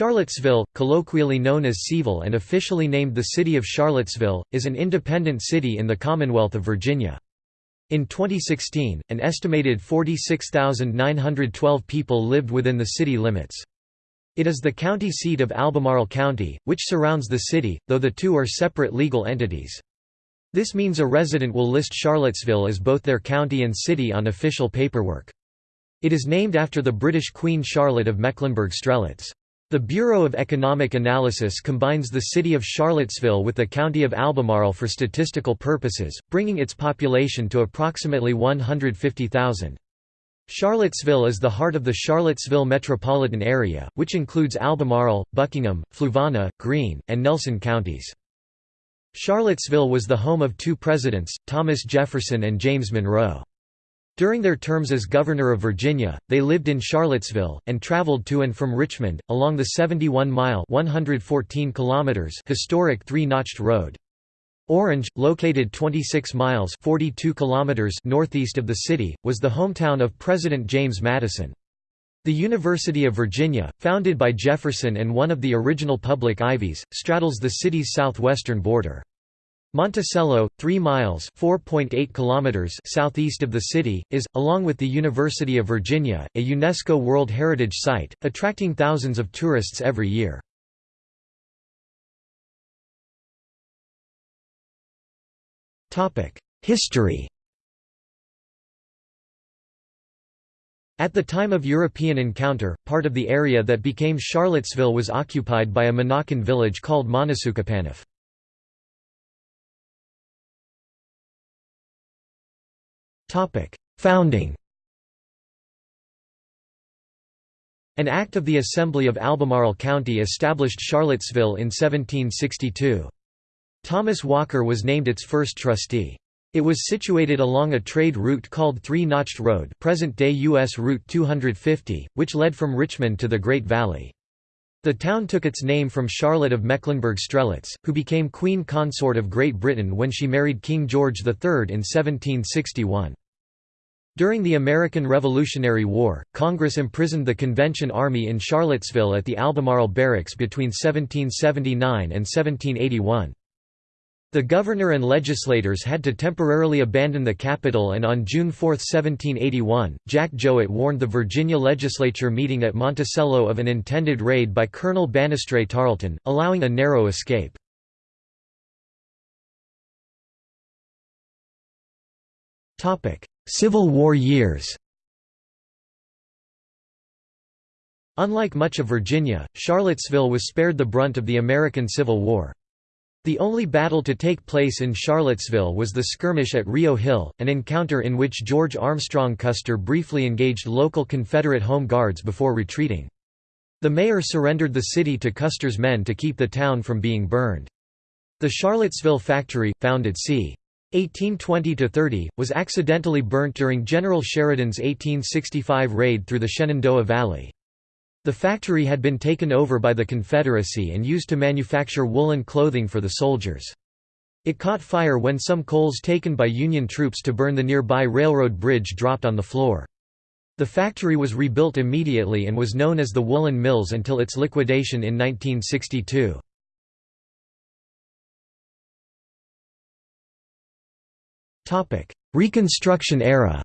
Charlottesville, colloquially known as C-ville and officially named the City of Charlottesville, is an independent city in the Commonwealth of Virginia. In 2016, an estimated 46,912 people lived within the city limits. It is the county seat of Albemarle County, which surrounds the city, though the two are separate legal entities. This means a resident will list Charlottesville as both their county and city on official paperwork. It is named after the British Queen Charlotte of Mecklenburg-Strelitz. The Bureau of Economic Analysis combines the city of Charlottesville with the county of Albemarle for statistical purposes, bringing its population to approximately 150,000. Charlottesville is the heart of the Charlottesville metropolitan area, which includes Albemarle, Buckingham, Fluvanna, Greene, and Nelson counties. Charlottesville was the home of two presidents, Thomas Jefferson and James Monroe. During their terms as Governor of Virginia, they lived in Charlottesville, and traveled to and from Richmond, along the 71-mile historic Three-Notched Road. Orange, located 26 miles 42 kilometers northeast of the city, was the hometown of President James Madison. The University of Virginia, founded by Jefferson and one of the original public ivies, straddles the city's southwestern border. Monticello, 3 miles (4.8 kilometers) southeast of the city, is, along with the University of Virginia, a UNESCO World Heritage Site, attracting thousands of tourists every year. History At the time of European encounter, part of the area that became Charlottesville was occupied by a Monacan village called Monasukapanough. Topic: Founding. An act of the Assembly of Albemarle County established Charlottesville in 1762. Thomas Walker was named its first trustee. It was situated along a trade route called Three-Notched Road present-day U.S. Route 250, which led from Richmond to the Great Valley. The town took its name from Charlotte of Mecklenburg-Strelitz, who became Queen Consort of Great Britain when she married King George III in 1761. During the American Revolutionary War, Congress imprisoned the Convention Army in Charlottesville at the Albemarle Barracks between 1779 and 1781. The governor and legislators had to temporarily abandon the capital and on June 4, 1781, Jack Jouett warned the Virginia legislature meeting at Monticello of an intended raid by Colonel Banastre Tarleton, allowing a narrow escape. Civil War years Unlike much of Virginia, Charlottesville was spared the brunt of the American Civil War. The only battle to take place in Charlottesville was the skirmish at Rio Hill, an encounter in which George Armstrong Custer briefly engaged local Confederate Home Guards before retreating. The mayor surrendered the city to Custer's men to keep the town from being burned. The Charlottesville factory, founded c. 1820–30, was accidentally burnt during General Sheridan's 1865 raid through the Shenandoah Valley. The factory had been taken over by the Confederacy and used to manufacture woolen clothing for the soldiers. It caught fire when some coals taken by Union troops to burn the nearby railroad bridge dropped on the floor. The factory was rebuilt immediately and was known as the Woolen Mills until its liquidation in 1962. Reconstruction era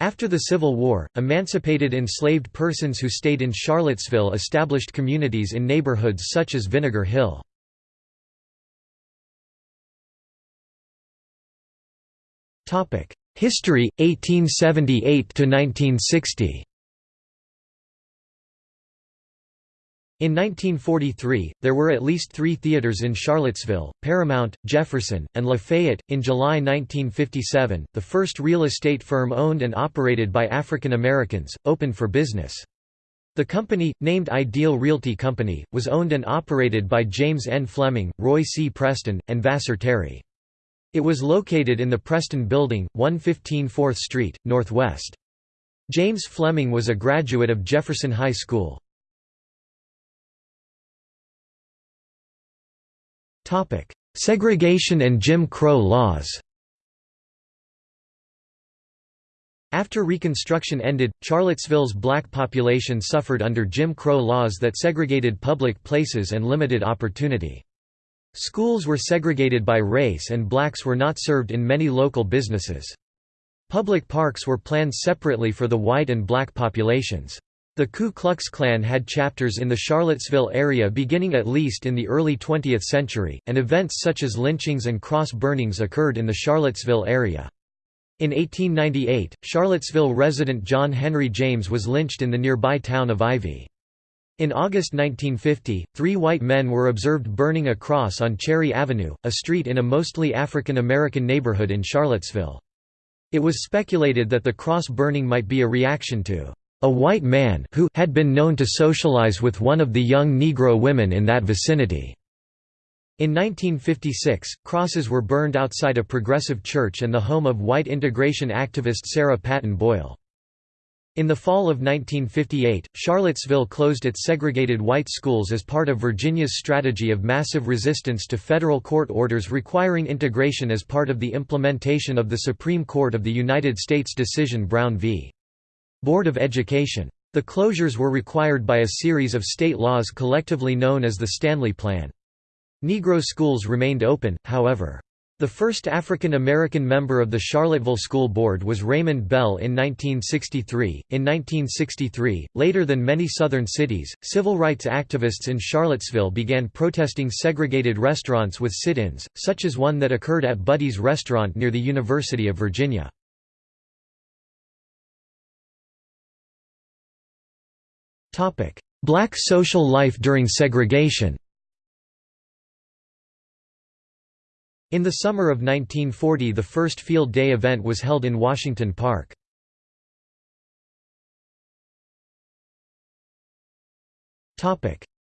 After the Civil War, emancipated enslaved persons who stayed in Charlottesville established communities in neighborhoods such as Vinegar Hill. History 1878 to 1960. In 1943, there were at least three theaters in Charlottesville, Paramount, Jefferson, and Lafayette. In July 1957, the first real estate firm owned and operated by African Americans, opened for business. The company, named Ideal Realty Company, was owned and operated by James N. Fleming, Roy C. Preston, and Vassar Terry. It was located in the Preston Building, 115 4th Street, Northwest. James Fleming was a graduate of Jefferson High School. Topic: Segregation and Jim Crow laws. After Reconstruction ended, Charlottesville's black population suffered under Jim Crow laws that segregated public places and limited opportunity. Schools were segregated by race and blacks were not served in many local businesses. Public parks were planned separately for the white and black populations. The Ku Klux Klan had chapters in the Charlottesville area beginning at least in the early 20th century, and events such as lynchings and cross burnings occurred in the Charlottesville area. In 1898, Charlottesville resident John Henry James was lynched in the nearby town of Ivy. In August 1950, three white men were observed burning a cross on Cherry Avenue, a street in a mostly African American neighborhood in Charlottesville. It was speculated that the cross burning might be a reaction to a white man who had been known to socialize with one of the young Negro women in that vicinity. In 1956, crosses were burned outside a progressive church and the home of white integration activist Sarah Patton Boyle. In the fall of 1958, Charlottesville closed its segregated white schools as part of Virginia's strategy of massive resistance to federal court orders requiring integration as part of the implementation of the Supreme Court of the United States decision Brown v. Board of Education. The closures were required by a series of state laws collectively known as the Stanley Plan. Negro schools remained open, however. The first African American member of the Charlottesville School Board was Raymond Bell in 1963. In 1963, later than many southern cities, civil rights activists in Charlottesville began protesting segregated restaurants with sit ins, such as one that occurred at Buddy's restaurant near the University of Virginia. Black social life during segregation In the summer of 1940 the first Field Day event was held in Washington Park.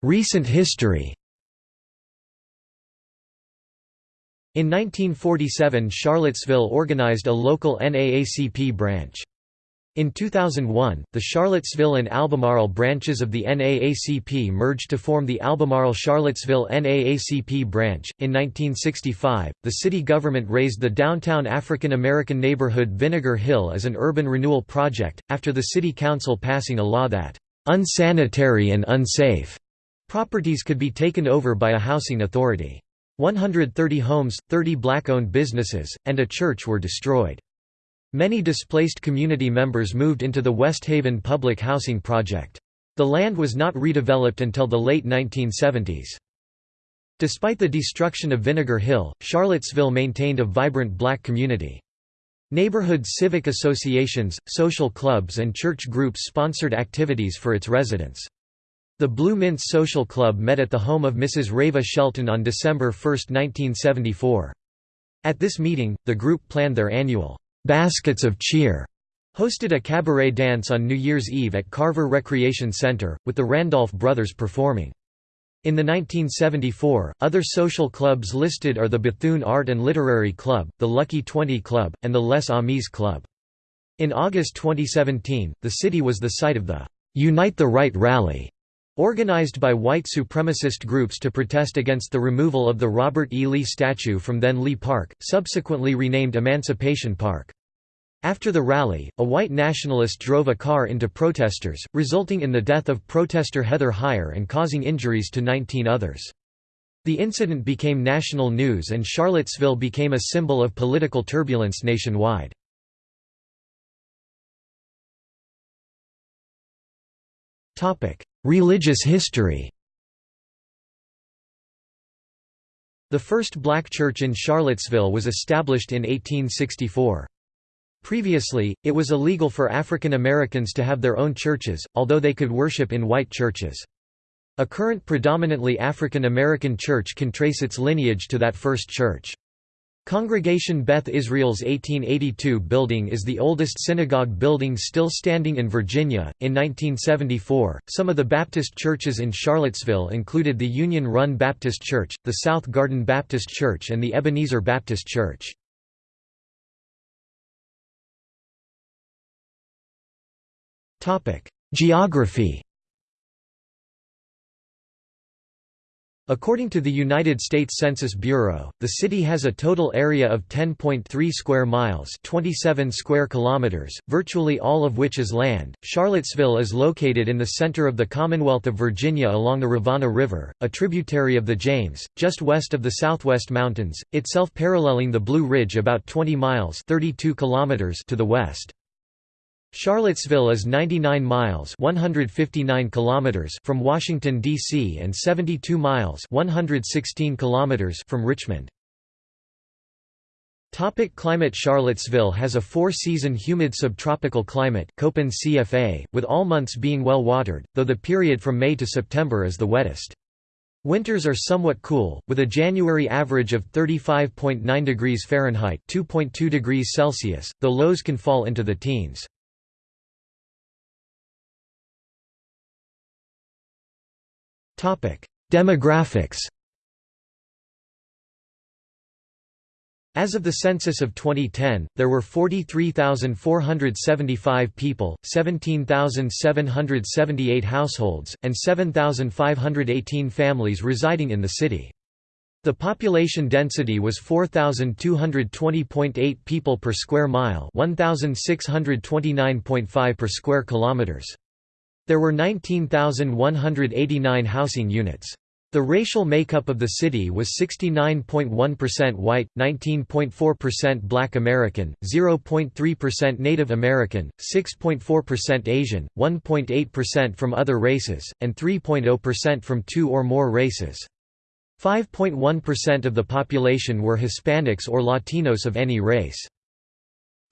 Recent history In 1947 Charlottesville organized a local NAACP branch. In 2001, the Charlottesville and Albemarle branches of the NAACP merged to form the Albemarle-Charlottesville NAACP branch. In 1965, the city government raised the downtown African American neighborhood Vinegar Hill as an urban renewal project, after the city council passing a law that unsanitary and unsafe properties could be taken over by a housing authority. 130 homes, 30 black-owned businesses, and a church were destroyed. Many displaced community members moved into the West Haven public housing project. The land was not redeveloped until the late 1970s. Despite the destruction of Vinegar Hill, Charlottesville maintained a vibrant black community. Neighborhood civic associations, social clubs and church groups sponsored activities for its residents. The Blue Mints Social Club met at the home of Mrs. Reva Shelton on December 1, 1974. At this meeting, the group planned their annual Baskets of Cheer hosted a cabaret dance on New Year's Eve at Carver Recreation Center, with the Randolph brothers performing. In the 1974, other social clubs listed are the Bethune Art and Literary Club, the Lucky Twenty Club, and the Les Amis Club. In August 2017, the city was the site of the Unite the Right rally, organized by white supremacist groups to protest against the removal of the Robert E. Lee statue from then Lee Park, subsequently renamed Emancipation Park. After the rally, a white nationalist drove a car into protesters, resulting in the death of protester Heather Heyer and causing injuries to 19 others. The incident became national news and Charlottesville became a symbol of political turbulence nationwide. Religious history The first black church in Charlottesville was established in 1864. Previously, it was illegal for African Americans to have their own churches, although they could worship in white churches. A current predominantly African American church can trace its lineage to that first church. Congregation Beth Israel's 1882 building is the oldest synagogue building still standing in Virginia. In 1974, some of the Baptist churches in Charlottesville included the Union Run Baptist Church, the South Garden Baptist Church, and the Ebenezer Baptist Church. Geography According to the United States Census Bureau, the city has a total area of 10.3 square miles, 27 square kilometers, virtually all of which is land. Charlottesville is located in the center of the Commonwealth of Virginia along the Rivanna River, a tributary of the James, just west of the Southwest Mountains, itself paralleling the Blue Ridge about 20 miles, 32 kilometers to the west. Charlottesville is 99 miles 159 kilometers from Washington, D.C. and 72 miles 116 kilometers from Richmond. Topic climate Charlottesville has a four-season humid subtropical climate Köppen CFA, with all months being well watered, though the period from May to September is the wettest. Winters are somewhat cool, with a January average of 35.9 degrees Fahrenheit 2.2 degrees Celsius, though lows can fall into the teens. Demographics As of the census of 2010, there were 43,475 people, 17,778 households, and 7,518 families residing in the city. The population density was 4,220.8 people per square mile 1,629.5 per square kilometers. There were 19,189 housing units. The racial makeup of the city was 69.1% white, 19.4% black American, 0.3% Native American, 6.4% Asian, 1.8% from other races, and 3.0% from two or more races. 5.1% of the population were Hispanics or Latinos of any race.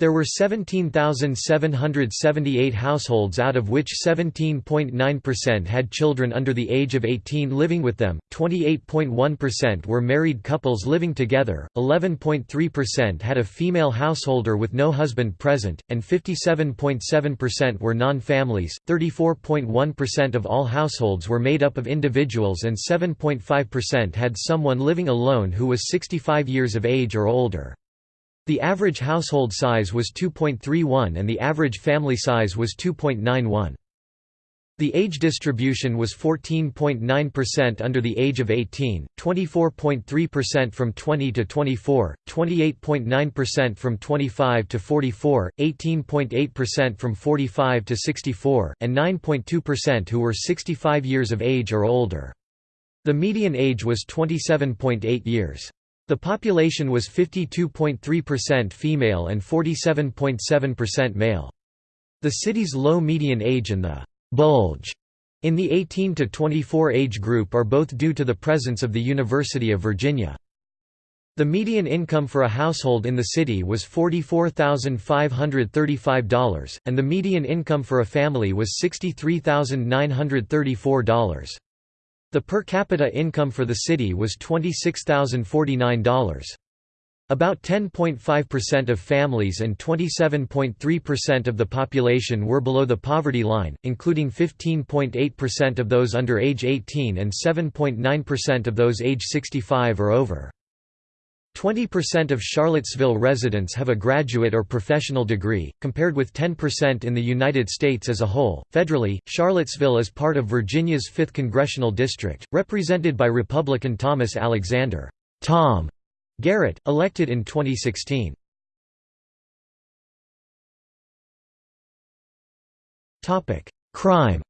There were 17,778 households out of which 17.9% had children under the age of 18 living with them, 28.1% were married couples living together, 11.3% had a female householder with no husband present, and 57.7% were non-families, 34.1% of all households were made up of individuals and 7.5% had someone living alone who was 65 years of age or older. The average household size was 2.31 and the average family size was 2.91. The age distribution was 14.9% under the age of 18, 24.3% from 20 to 24, 28.9% from 25 to 44, 18.8% from 45 to 64, and 9.2% who were 65 years of age or older. The median age was 27.8 years. The population was 52.3% female and 47.7% male. The city's low median age and the «bulge» in the 18 to 24 age group are both due to the presence of the University of Virginia. The median income for a household in the city was $44,535, and the median income for a family was $63,934. The per capita income for the city was $26,049. About 10.5% of families and 27.3% of the population were below the poverty line, including 15.8% of those under age 18 and 7.9% of those age 65 or over. 20% of Charlottesville residents have a graduate or professional degree, compared with 10% in the United States as a whole. Federally, Charlottesville is part of Virginia's 5th congressional district, represented by Republican Thomas Alexander Tom Garrett, elected in 2016. Topic: Crime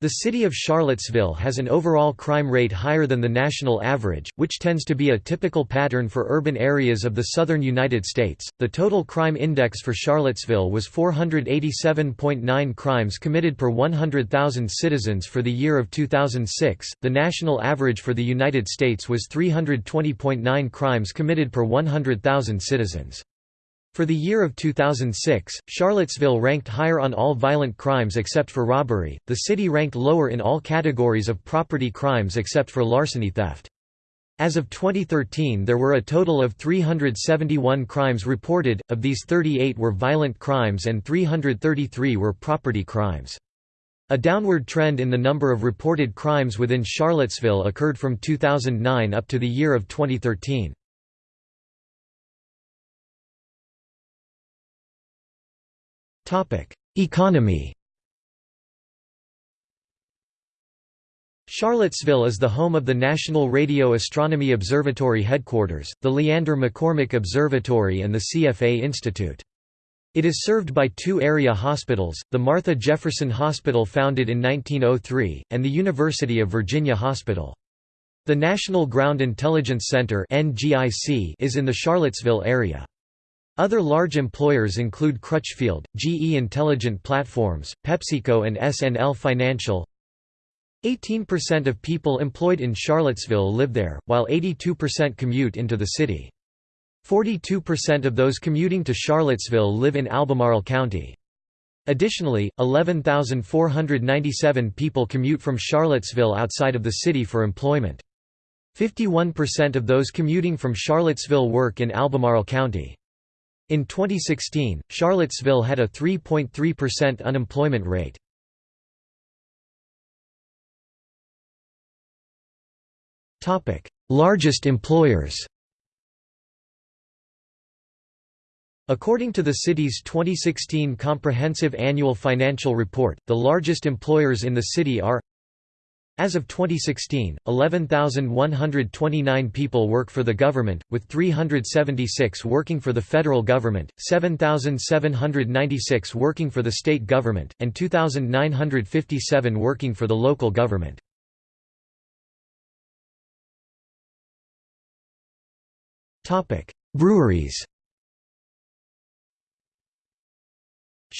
The city of Charlottesville has an overall crime rate higher than the national average, which tends to be a typical pattern for urban areas of the southern United States. The total crime index for Charlottesville was 487.9 crimes committed per 100,000 citizens for the year of 2006. The national average for the United States was 320.9 crimes committed per 100,000 citizens. For the year of 2006, Charlottesville ranked higher on all violent crimes except for robbery, the city ranked lower in all categories of property crimes except for larceny theft. As of 2013 there were a total of 371 crimes reported, of these 38 were violent crimes and 333 were property crimes. A downward trend in the number of reported crimes within Charlottesville occurred from 2009 up to the year of 2013. Economy Charlottesville is the home of the National Radio Astronomy Observatory headquarters, the Leander McCormick Observatory and the CFA Institute. It is served by two area hospitals, the Martha Jefferson Hospital founded in 1903, and the University of Virginia Hospital. The National Ground Intelligence Center is in the Charlottesville area. Other large employers include Crutchfield, GE Intelligent Platforms, PepsiCo and SNL Financial. 18% of people employed in Charlottesville live there, while 82% commute into the city. 42% of those commuting to Charlottesville live in Albemarle County. Additionally, 11,497 people commute from Charlottesville outside of the city for employment. 51% of those commuting from Charlottesville work in Albemarle County. In 2016, Charlottesville had a 3.3% unemployment rate. Largest employers According to the city's 2016 Comprehensive Annual Financial Report, the largest employers in the city are as of 2016, 11,129 people work for the government, with 376 working for the federal government, 7,796 working for the state government, and 2,957 working for the local government. Breweries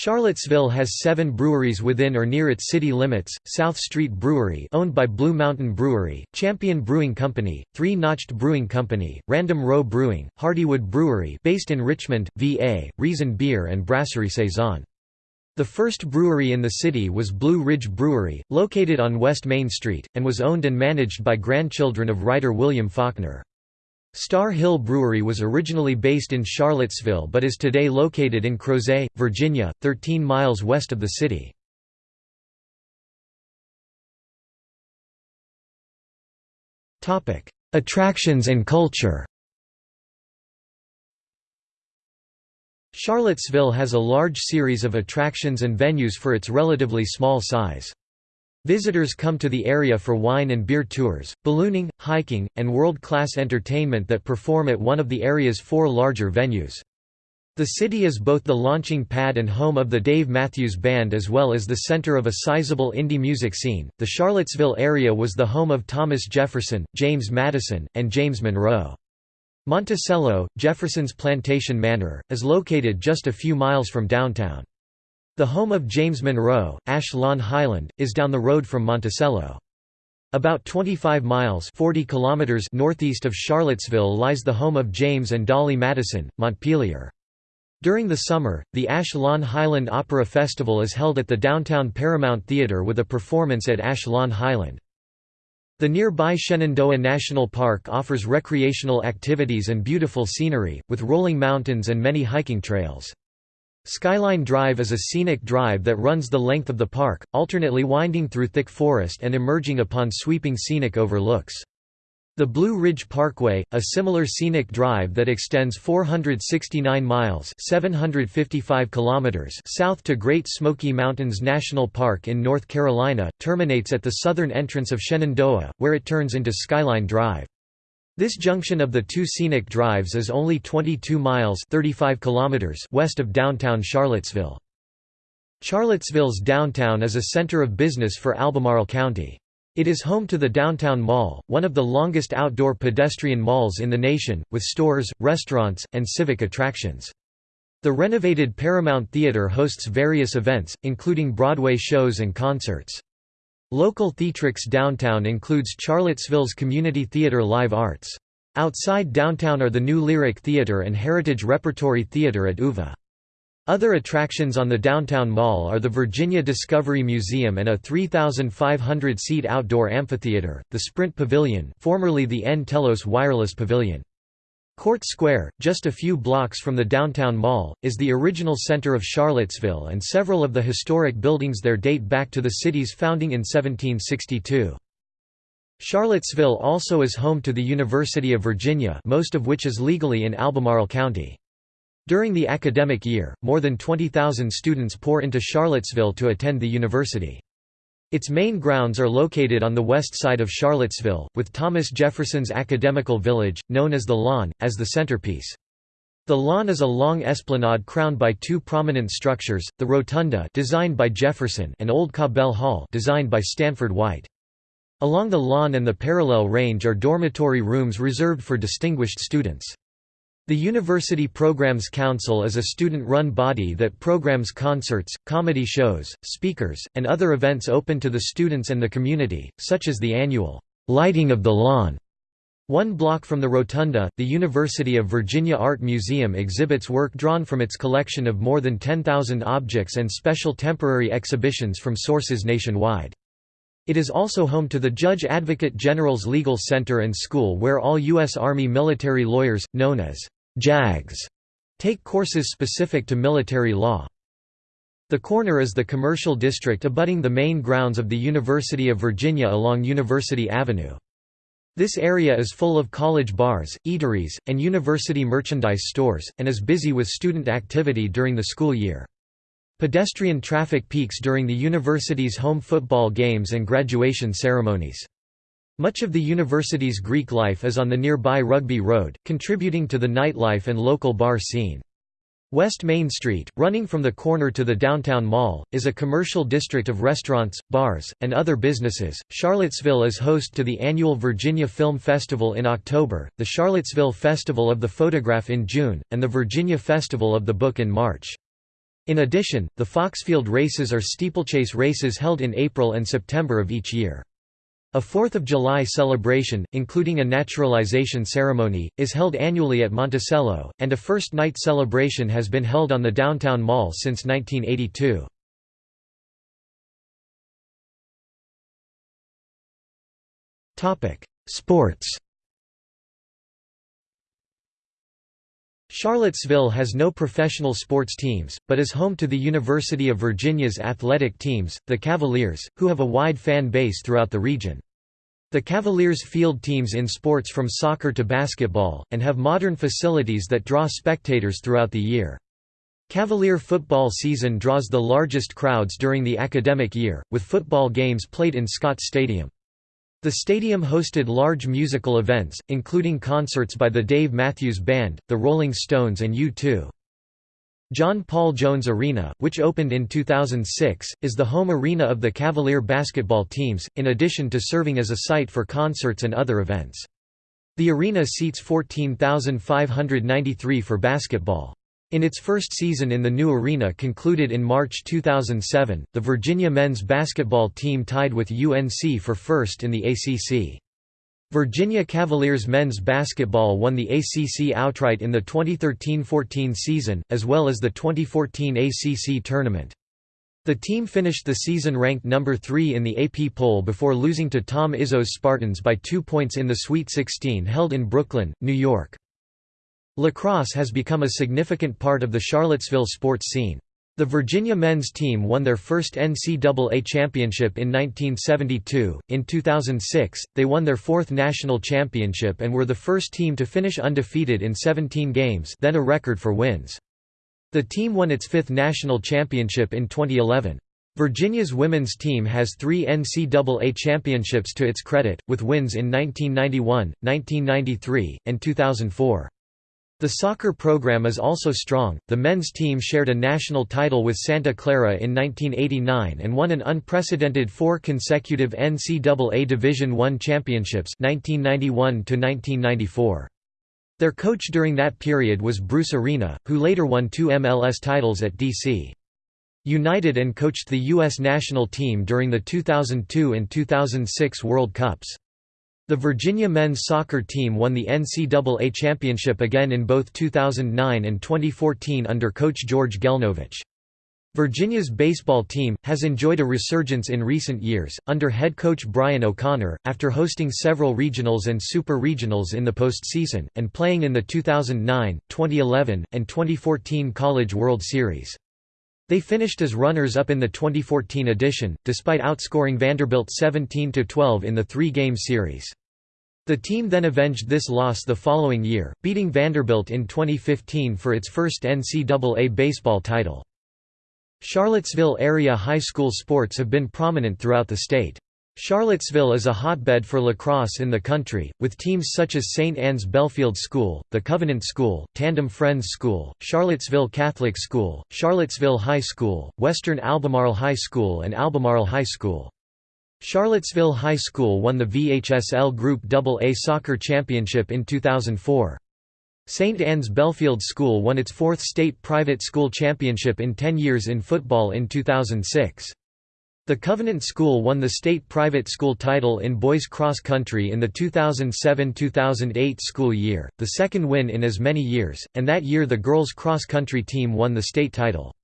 Charlottesville has seven breweries within or near its city limits, South Street Brewery owned by Blue Mountain Brewery, Champion Brewing Company, Three Notched Brewing Company, Random Row Brewing, Hardywood Brewery based in Richmond, VA, Reason Beer and Brasserie Saison. The first brewery in the city was Blue Ridge Brewery, located on West Main Street, and was owned and managed by grandchildren of writer William Faulkner. Star Hill Brewery was originally based in Charlottesville but is today located in Crozet, Virginia, 13 miles west of the city. Attractions and culture Charlottesville has a large series of attractions and venues for its relatively small size. Visitors come to the area for wine and beer tours, ballooning, hiking, and world-class entertainment that perform at one of the area's four larger venues. The city is both the launching pad and home of the Dave Matthews Band as well as the center of a sizable indie music scene. The Charlottesville area was the home of Thomas Jefferson, James Madison, and James Monroe. Monticello, Jefferson's plantation manor, is located just a few miles from downtown. The home of James Monroe, Ash Lawn Highland, is down the road from Monticello. About 25 miles 40 kilometers northeast of Charlottesville lies the home of James and Dolly Madison, Montpelier. During the summer, the Ash Lawn Highland Opera Festival is held at the downtown Paramount Theatre with a performance at Ash Lawn Highland. The nearby Shenandoah National Park offers recreational activities and beautiful scenery, with rolling mountains and many hiking trails. Skyline Drive is a scenic drive that runs the length of the park, alternately winding through thick forest and emerging upon sweeping scenic overlooks. The Blue Ridge Parkway, a similar scenic drive that extends 469 miles 755 kilometers south to Great Smoky Mountains National Park in North Carolina, terminates at the southern entrance of Shenandoah, where it turns into Skyline Drive. This junction of the two scenic drives is only 22 miles 35 kilometers west of downtown Charlottesville. Charlottesville's downtown is a center of business for Albemarle County. It is home to the Downtown Mall, one of the longest outdoor pedestrian malls in the nation, with stores, restaurants, and civic attractions. The renovated Paramount Theater hosts various events, including Broadway shows and concerts. Local theatrix downtown includes Charlottesville's Community Theater Live Arts. Outside downtown are the New Lyric Theater and Heritage Repertory Theater at UVA. Other attractions on the downtown mall are the Virginia Discovery Museum and a 3,500-seat outdoor amphitheater, the Sprint Pavilion formerly the nTelos Wireless Pavilion. Court Square, just a few blocks from the downtown mall, is the original center of Charlottesville and several of the historic buildings there date back to the city's founding in 1762. Charlottesville also is home to the University of Virginia most of which is legally in Albemarle County. During the academic year, more than 20,000 students pour into Charlottesville to attend the university. Its main grounds are located on the west side of Charlottesville, with Thomas Jefferson's Academical Village, known as the Lawn, as the centerpiece. The lawn is a long esplanade crowned by two prominent structures, the Rotunda designed by Jefferson and Old Cabell Hall designed by Stanford White. Along the lawn and the parallel range are dormitory rooms reserved for distinguished students. The University Programs Council is a student-run body that programs concerts, comedy shows, speakers, and other events open to the students and the community, such as the annual «Lighting of the Lawn» One block from the Rotunda, the University of Virginia Art Museum exhibits work drawn from its collection of more than 10,000 objects and special temporary exhibitions from sources nationwide. It is also home to the Judge Advocate General's Legal Center and School where all U.S. Army military lawyers, known as JAGs, take courses specific to military law. The corner is the commercial district abutting the main grounds of the University of Virginia along University Avenue. This area is full of college bars, eateries, and university merchandise stores, and is busy with student activity during the school year. Pedestrian traffic peaks during the university's home football games and graduation ceremonies. Much of the university's Greek life is on the nearby Rugby Road, contributing to the nightlife and local bar scene. West Main Street, running from the corner to the downtown mall, is a commercial district of restaurants, bars, and other businesses. Charlottesville is host to the annual Virginia Film Festival in October, the Charlottesville Festival of the Photograph in June, and the Virginia Festival of the Book in March. In addition, the Foxfield races are steeplechase races held in April and September of each year. A Fourth of July celebration, including a naturalization ceremony, is held annually at Monticello, and a First Night celebration has been held on the downtown mall since 1982. Sports Charlottesville has no professional sports teams, but is home to the University of Virginia's athletic teams, the Cavaliers, who have a wide fan base throughout the region. The Cavaliers field teams in sports from soccer to basketball, and have modern facilities that draw spectators throughout the year. Cavalier football season draws the largest crowds during the academic year, with football games played in Scott Stadium. The stadium hosted large musical events, including concerts by the Dave Matthews Band, the Rolling Stones and U2. John Paul Jones Arena, which opened in 2006, is the home arena of the Cavalier basketball teams, in addition to serving as a site for concerts and other events. The arena seats 14,593 for basketball. In its first season in the new arena concluded in March 2007, the Virginia men's basketball team tied with UNC for first in the ACC. Virginia Cavaliers men's basketball won the ACC outright in the 2013–14 season, as well as the 2014 ACC tournament. The team finished the season ranked number 3 in the AP poll before losing to Tom Izzo's Spartans by two points in the Sweet 16 held in Brooklyn, New York. Lacrosse has become a significant part of the Charlottesville sports scene. The Virginia men's team won their first NCAA championship in 1972. In 2006, they won their fourth national championship and were the first team to finish undefeated in 17 games, then a record for wins. The team won its fifth national championship in 2011. Virginia's women's team has three NCAA championships to its credit, with wins in 1991, 1993, and 2004. The soccer program is also strong. The men's team shared a national title with Santa Clara in 1989 and won an unprecedented four consecutive NCAA Division I championships 1991 to 1994. Their coach during that period was Bruce Arena, who later won two MLS titles at DC. United and coached the U.S. national team during the 2002 and 2006 World Cups. The Virginia men's soccer team won the NCAA championship again in both 2009 and 2014 under coach George Gelnovich. Virginia's baseball team, has enjoyed a resurgence in recent years, under head coach Brian O'Connor, after hosting several regionals and super regionals in the postseason, and playing in the 2009, 2011, and 2014 College World Series. They finished as runners-up in the 2014 edition, despite outscoring Vanderbilt 17–12 in the three-game series. The team then avenged this loss the following year, beating Vanderbilt in 2015 for its first NCAA baseball title. Charlottesville area high school sports have been prominent throughout the state. Charlottesville is a hotbed for lacrosse in the country, with teams such as St. Anne's Belfield School, the Covenant School, Tandem Friends School, Charlottesville Catholic School, Charlottesville High School, Western Albemarle High School and Albemarle High School. Charlottesville High School won the VHSL Group AA Soccer Championship in 2004. St. Anne's Belfield School won its fourth state private school championship in 10 years in football in 2006. The Covenant School won the state private school title in boys cross country in the 2007–2008 school year, the second win in as many years, and that year the girls cross country team won the state title.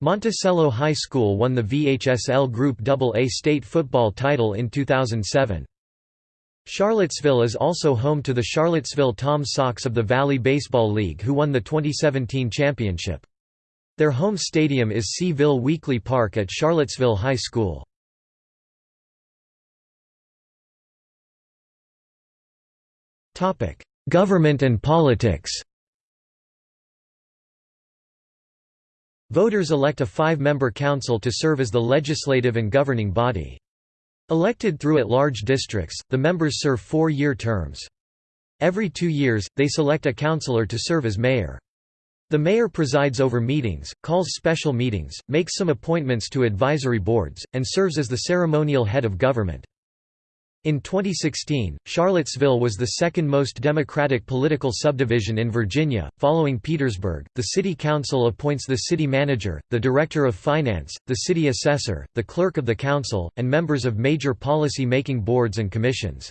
Monticello High School won the VHSL Group AA state football title in 2007. Charlottesville is also home to the Charlottesville Tom Sox of the Valley Baseball League who won the 2017 championship. Their home stadium is C-ville Weekly Park at Charlottesville High School. Government and politics Voters elect a five-member council to serve as the legislative and governing body. Elected through at-large districts, the members serve four-year terms. Every two years, they select a councillor to serve as mayor. The mayor presides over meetings, calls special meetings, makes some appointments to advisory boards, and serves as the ceremonial head of government. In 2016, Charlottesville was the second most Democratic political subdivision in Virginia, following Petersburg. The City Council appoints the city manager, the director of finance, the city assessor, the clerk of the council, and members of major policy making boards and commissions.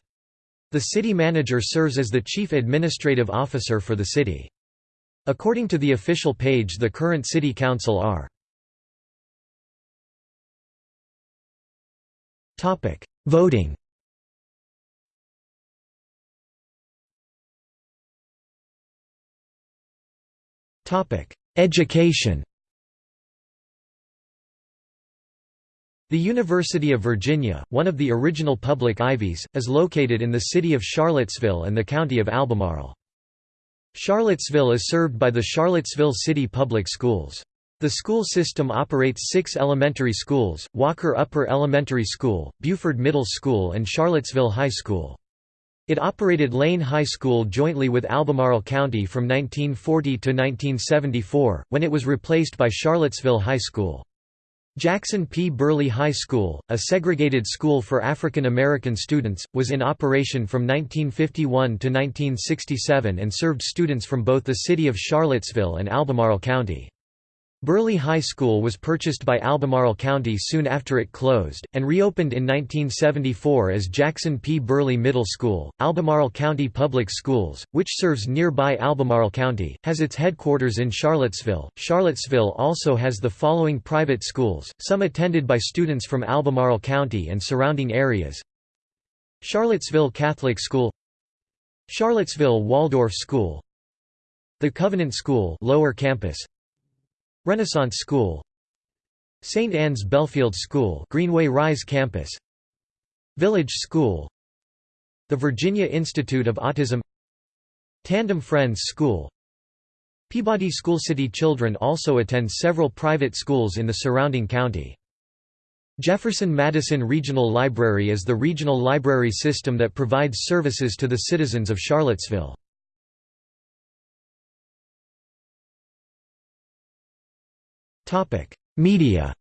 The city manager serves as the chief administrative officer for the city. According to the official page, the current city council are. Topic: Voting Education The University of Virginia, one of the original public Ivies, is located in the city of Charlottesville and the county of Albemarle. Charlottesville is served by the Charlottesville City Public Schools. The school system operates six elementary schools, Walker Upper Elementary School, Buford Middle School and Charlottesville High School. It operated Lane High School jointly with Albemarle County from 1940 to 1974, when it was replaced by Charlottesville High School. Jackson P. Burley High School, a segregated school for African American students, was in operation from 1951 to 1967 and served students from both the city of Charlottesville and Albemarle County. Burley High School was purchased by Albemarle County soon after it closed, and reopened in 1974 as Jackson P. Burley Middle School. Albemarle County Public Schools, which serves nearby Albemarle County, has its headquarters in Charlottesville. Charlottesville also has the following private schools, some attended by students from Albemarle County and surrounding areas Charlottesville Catholic School Charlottesville Waldorf School The Covenant School Lower Campus Renaissance School St. Anne's Belfield School Greenway Rise Campus Village School The Virginia Institute of Autism Tandem Friends School Peabody School City children also attend several private schools in the surrounding county. Jefferson Madison Regional Library is the regional library system that provides services to the citizens of Charlottesville. Media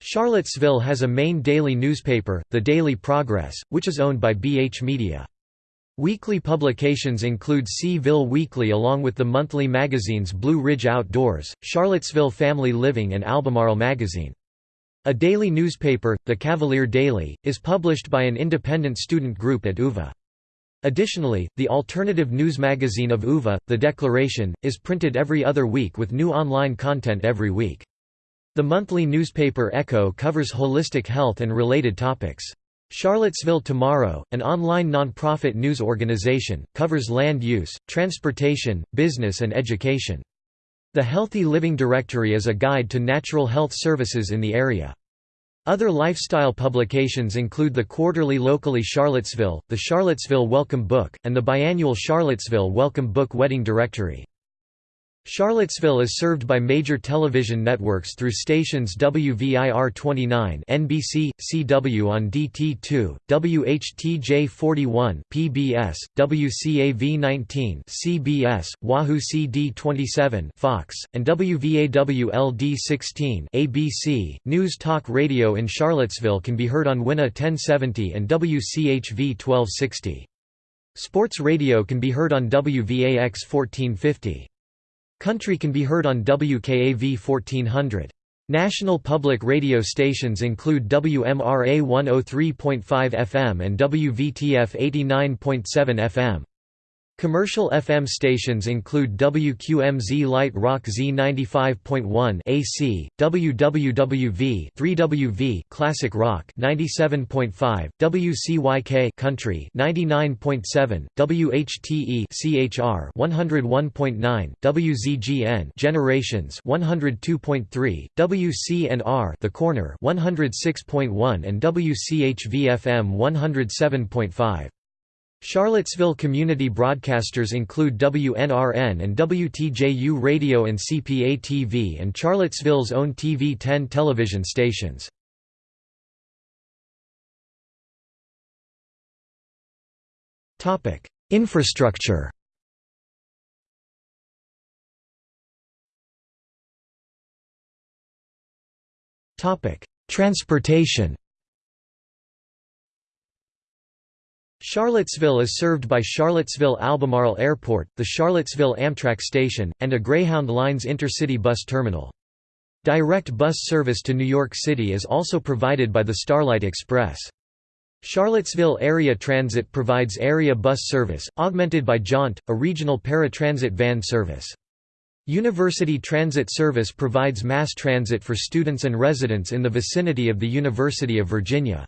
Charlottesville has a main daily newspaper, The Daily Progress, which is owned by BH Media. Weekly publications include C-ville Weekly along with the monthly magazines Blue Ridge Outdoors, Charlottesville Family Living and Albemarle Magazine. A daily newspaper, The Cavalier Daily, is published by an independent student group at UVA. Additionally, the alternative news magazine of UVA, The Declaration, is printed every other week with new online content every week. The monthly newspaper Echo covers holistic health and related topics. Charlottesville Tomorrow, an online nonprofit news organization, covers land use, transportation, business and education. The Healthy Living Directory is a guide to natural health services in the area. Other lifestyle publications include the quarterly Locally Charlottesville, the Charlottesville Welcome Book, and the biannual Charlottesville Welcome Book Wedding Directory. Charlottesville is served by major television networks through stations WVIR 29 NBC, CW on DT2, WHTJ 41 PBS, WCAV 19 CBS, WAHU CD 27 Fox, and WVAW LD 16 ABC. News Talk Radio in Charlottesville can be heard on WINA 1070 and WCHV 1260. Sports radio can be heard on WVAX 1450. Country can be heard on WKAV 1400. National public radio stations include WMRA 103.5 FM and WVTF 89.7 FM. Commercial FM stations include WQMZ Light Rock Z95.1 AC, WWWV 3WV Classic Rock 97.5, WCYK Country 99.7, WHTE CHR 101.9, WZGN Generations 102.3, WCNR The Corner 106.1 and WCHV FM 107.5. Charlottesville community broadcasters include WNRN and WTJU Radio and CPA-TV and Charlottesville's own TV 10 television stations. Infrastructure Transportation Charlottesville is served by Charlottesville-Albemarle Airport, the Charlottesville Amtrak station, and a Greyhound Lines intercity bus terminal. Direct bus service to New York City is also provided by the Starlight Express. Charlottesville Area Transit provides area bus service, augmented by Jaunt, a regional paratransit van service. University Transit Service provides mass transit for students and residents in the vicinity of the University of Virginia.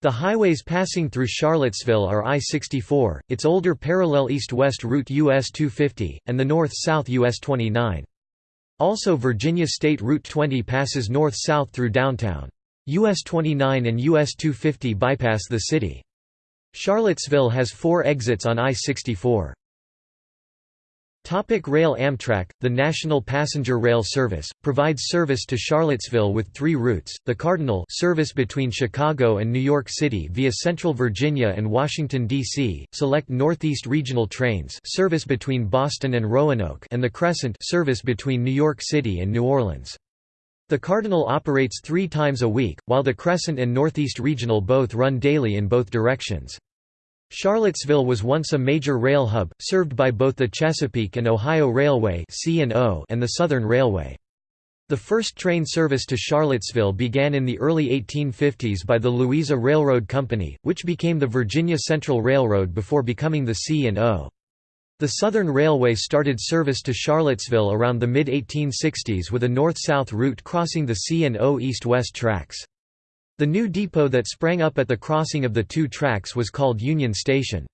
The highways passing through Charlottesville are I-64, its older parallel east-west route US 250, and the north-south US 29. Also Virginia State Route 20 passes north-south through downtown. US 29 and US 250 bypass the city. Charlottesville has four exits on I-64. Topic rail Amtrak, the national passenger rail service, provides service to Charlottesville with three routes, the Cardinal service between Chicago and New York City via Central Virginia and Washington, D.C., select Northeast Regional trains service between Boston and Roanoke and the Crescent service between New York City and New Orleans. The Cardinal operates three times a week, while the Crescent and Northeast Regional both run daily in both directions. Charlottesville was once a major rail hub, served by both the Chesapeake and Ohio Railway and the Southern Railway. The first train service to Charlottesville began in the early 1850s by the Louisa Railroad Company, which became the Virginia Central Railroad before becoming the C&O. The Southern Railway started service to Charlottesville around the mid-1860s with a north-south route crossing the C&O east-west tracks. The new depot that sprang up at the crossing of the two tracks was called Union Station.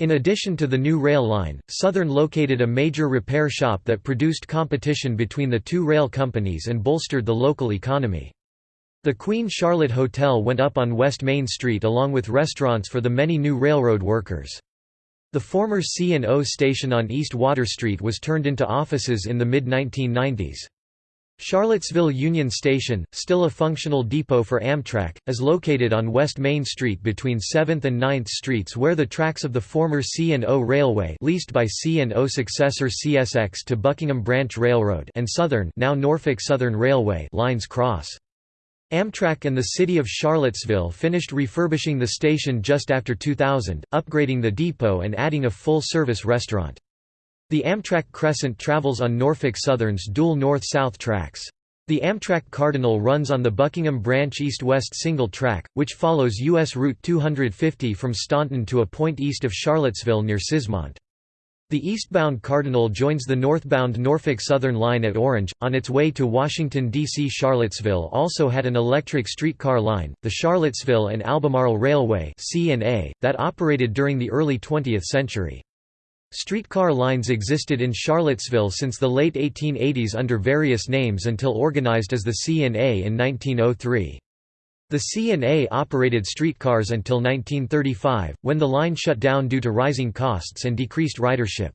In addition to the new rail line, Southern located a major repair shop that produced competition between the two rail companies and bolstered the local economy. The Queen Charlotte Hotel went up on West Main Street along with restaurants for the many new railroad workers. The former C&O station on East Water Street was turned into offices in the mid-1990s. Charlottesville Union Station, still a functional depot for Amtrak, is located on West Main Street between 7th and 9th Streets where the tracks of the former C&O Railway leased by C&O successor CSX to Buckingham Branch Railroad and Southern now Norfolk Southern Railway lines cross. Amtrak and the city of Charlottesville finished refurbishing the station just after 2000, upgrading the depot and adding a full-service restaurant. The Amtrak Crescent travels on Norfolk Southern's dual north-south tracks. The Amtrak Cardinal runs on the Buckingham Branch east-west single track, which follows U.S. Route 250 from Staunton to a point east of Charlottesville near Cismont. The eastbound Cardinal joins the northbound Norfolk Southern line at Orange, on its way to Washington, D.C. Charlottesville also had an electric streetcar line, the Charlottesville and Albemarle Railway that operated during the early 20th century. Streetcar lines existed in Charlottesville since the late 1880s under various names until organized as the C&A in 1903. The C&A operated streetcars until 1935, when the line shut down due to rising costs and decreased ridership.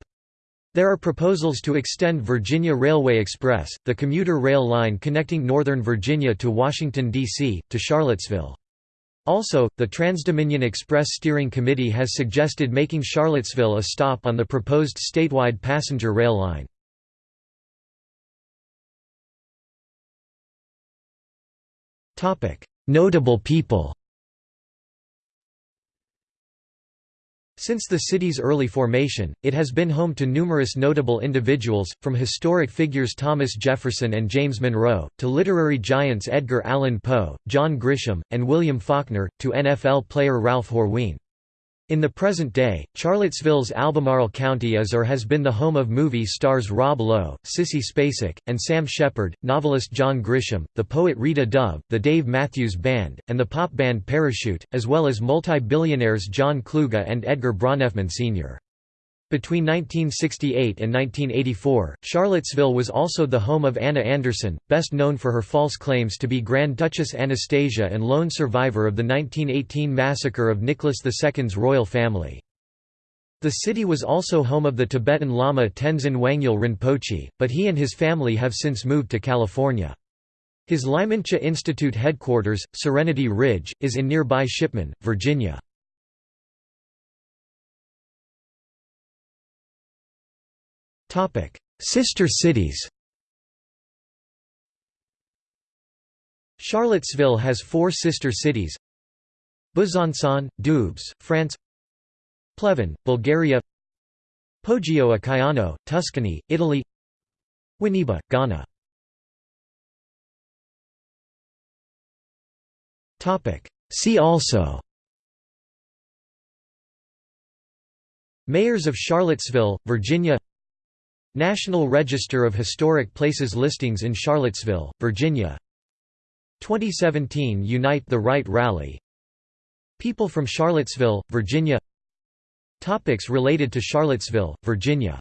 There are proposals to extend Virginia Railway Express, the commuter rail line connecting Northern Virginia to Washington, D.C., to Charlottesville. Also, the Transdominion Express Steering Committee has suggested making Charlottesville a stop on the proposed statewide passenger rail line. Notable people Since the city's early formation, it has been home to numerous notable individuals, from historic figures Thomas Jefferson and James Monroe, to literary giants Edgar Allan Poe, John Grisham, and William Faulkner, to NFL player Ralph Horween. In the present day, Charlottesville's Albemarle County is or has been the home of movie stars Rob Lowe, Sissy Spacek, and Sam Shepard, novelist John Grisham, the poet Rita Dove, the Dave Matthews Band, and the pop band Parachute, as well as multi-billionaires John Kluge and Edgar Bronfman Sr. Between 1968 and 1984, Charlottesville was also the home of Anna Anderson, best known for her false claims to be Grand Duchess Anastasia and lone survivor of the 1918 massacre of Nicholas II's royal family. The city was also home of the Tibetan Lama Tenzin Wangyal Rinpoche, but he and his family have since moved to California. His Ligmincha Institute headquarters, Serenity Ridge, is in nearby Shipman, Virginia. Sister cities Charlottesville has four sister cities Besançon, Doubs, France Pleven, Bulgaria Poggio a Caiano, Tuscany, Italy Winneba, Ghana See also Mayors of Charlottesville, Virginia National Register of Historic Places listings in Charlottesville, Virginia. 2017 Unite the Right Rally. People from Charlottesville, Virginia. Topics related to Charlottesville, Virginia